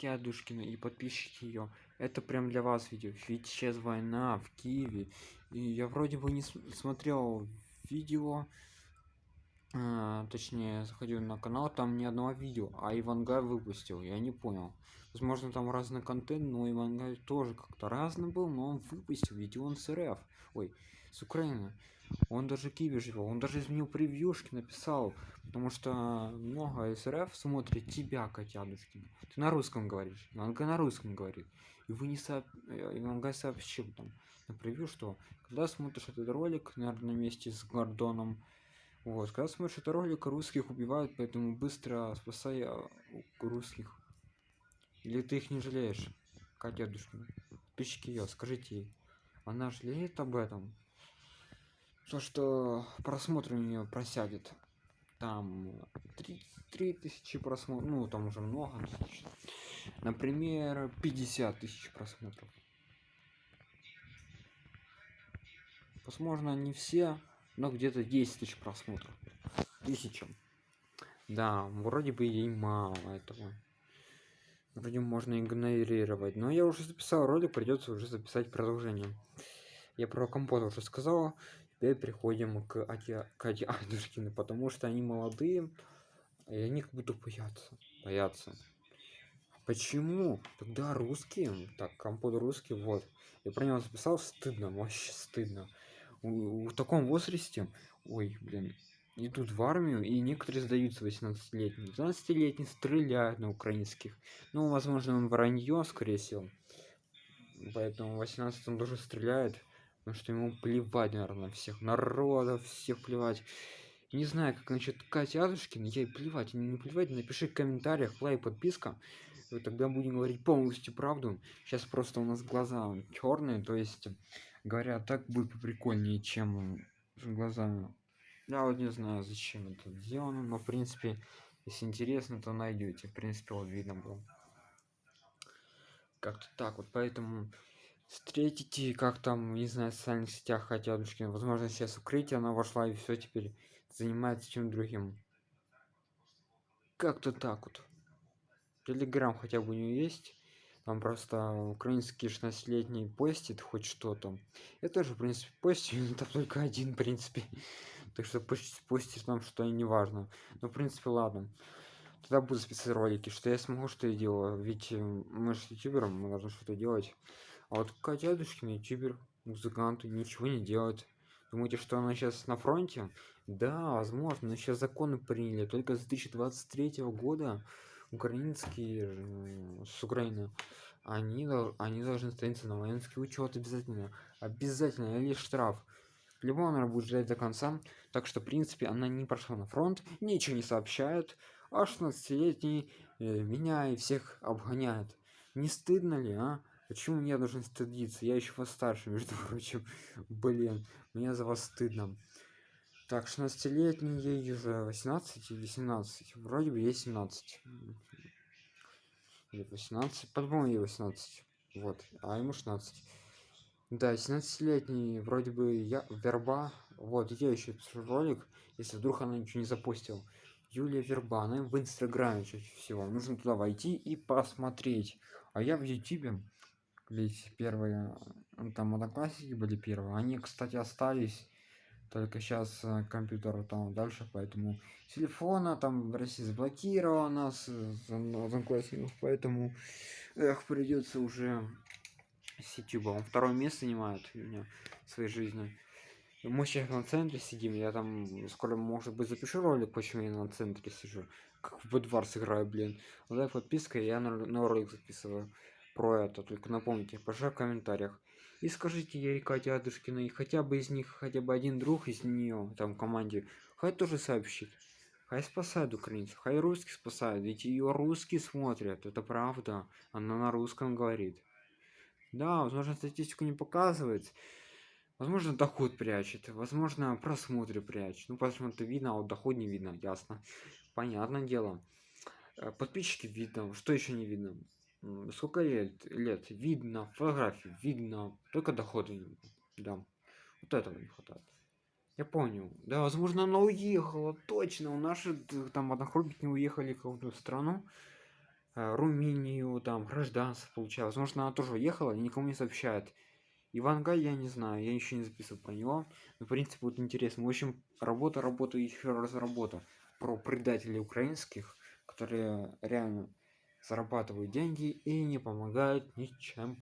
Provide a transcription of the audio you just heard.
Катя Адушкина и подписчики ее. Это прям для вас видео. Ведь сейчас война в Киеве. И я вроде бы не смотрел видео. А, точнее, заходил на канал, там ни одного видео, а Ивангай выпустил. Я не понял. Возможно, там разный контент, но Ивангай тоже как-то разный был, но он выпустил видео он с РФ. Ой, с Украины. Он даже живет, он даже изменил превьюшки, написал, потому что много СРФ смотрит тебя, Котянушкина. Ты на русском говоришь, Манга на русском говорит. И вы не сооб... Э, и Манга сообщил там на превью, что когда смотришь этот ролик, наверное, вместе с Гордоном, вот, когда смотришь этот ролик, русских убивают, поэтому быстро спасай а, русских. Или ты их не жалеешь, Катя Душкина? Подписчики ее, скажите ей. Она жалеет об этом? то что просмотр у нее просядет там 33 тысячи просмотров ну там уже много например 50 тысяч просмотров возможно не все но где-то 10 тысяч просмотров тысяча да вроде бы ей мало этого вроде можно игнорировать но я уже записал ролик придется уже записать продолжение я про компот уже сказала теперь приходим к Аде, к Аде Адушкину, потому что они молодые, и они как будто боятся. Боятся. Почему? Тогда русские, так, компот русский, вот. Я про него записал, стыдно, вообще стыдно. В, таком возрасте, ой, блин, идут в армию, и некоторые сдаются 18-летние. 12-летние стреляют на украинских. Ну, возможно, он вранье, скорее всего. Поэтому 18 он тоже стреляет потому что ему плевать наверное на всех народов всех плевать не знаю как насчет кати адушкина ей плевать не плевать напиши в комментариях лайк подписка тогда будем говорить полностью правду сейчас просто у нас глаза черные то есть говорят так будет прикольнее чем глазами. Я вот не знаю зачем это сделано но в принципе если интересно то найдете. В принципе вот видно было. Как-то так вот. Поэтому встретите как там не знаю в социальных сетях хотя Адушкина возможно сейчас укрытие она вошла и все теперь занимается чем другим. Как-то так вот. Телеграм хотя бы у нее есть там просто украинский 16-летний постит хоть что-то я тоже в принципе постю там только один в принципе так что пусть постит нам что и не важно но в принципе ладно тогда буду списать ролики что я смогу что я делаю ведь мы же ютубером мы должны что-то делать а вот Катя Адушкина, ютубер, музыкант, ничего не делает. Думаете, что она сейчас на фронте? Да, возможно, но сейчас законы приняли. Только с 2023 года украинские с Украины они, они должны становиться на воинский учет обязательно. Обязательно, или штраф. Либо она будет ждать до конца. Так что, в принципе, она не прошла на фронт, ничего не сообщает. А 16-летний э, меня и всех обгоняет. Не стыдно ли, а? Почему я должен стыдиться? Я еще вас старше, между прочим. Блин, мне за вас стыдно. Так, 16-летний, ей уже 18 или 17. Вроде бы ей 17. Или 18. По-моему, ей 18. Вот, а ему 16. Да, 17-летний, вроде бы я верба. Вот, я еще ролик, если вдруг она ничего не запустил. Юлия Верба, она в инстаграме чаще всего. Нужно туда войти и посмотреть. А я в ютубе ведь первые там одноклассники были первые они кстати остались только сейчас э, компьютер там дальше поэтому телефона там в россии заблокировано с одноклассников поэтому эх придется уже с youtube второе место занимает у меня в своей жизни. Мы сейчас на центре сидим я там скоро может быть запишу ролик почему я на центре сижу. Как в Bedwars играю блин. Лайк подписка я на, на ролик записываю про это только напомните пожалуйста в комментариях. И скажите Адушкина и хотя бы из них хотя бы один друг из нее там в команде хай тоже сообщит. Хай спасает украинцев хай русский спасает ведь ее русские смотрят это правда она на русском говорит. Да возможно статистику не показывает возможно доход прячет возможно просмотры прячет. Ну посмотрим видно а вот доход не видно ясно. Понятное дело. Э, подписчики видно что еще не видно сколько лет лет видно фотографии видно только доходы да вот этого не хватает. Я понял. Да возможно она уехала точно у наши там одногруппники уехали в какую-то страну э, румынию там гражданство получала возможно она тоже уехала и никому не сообщает. Ивангай я не знаю я еще не записывал про него но в принципе вот интересно. В общем работа работа еще раз работа про предателей украинских которые реально зарабатывают деньги и не помогают ничем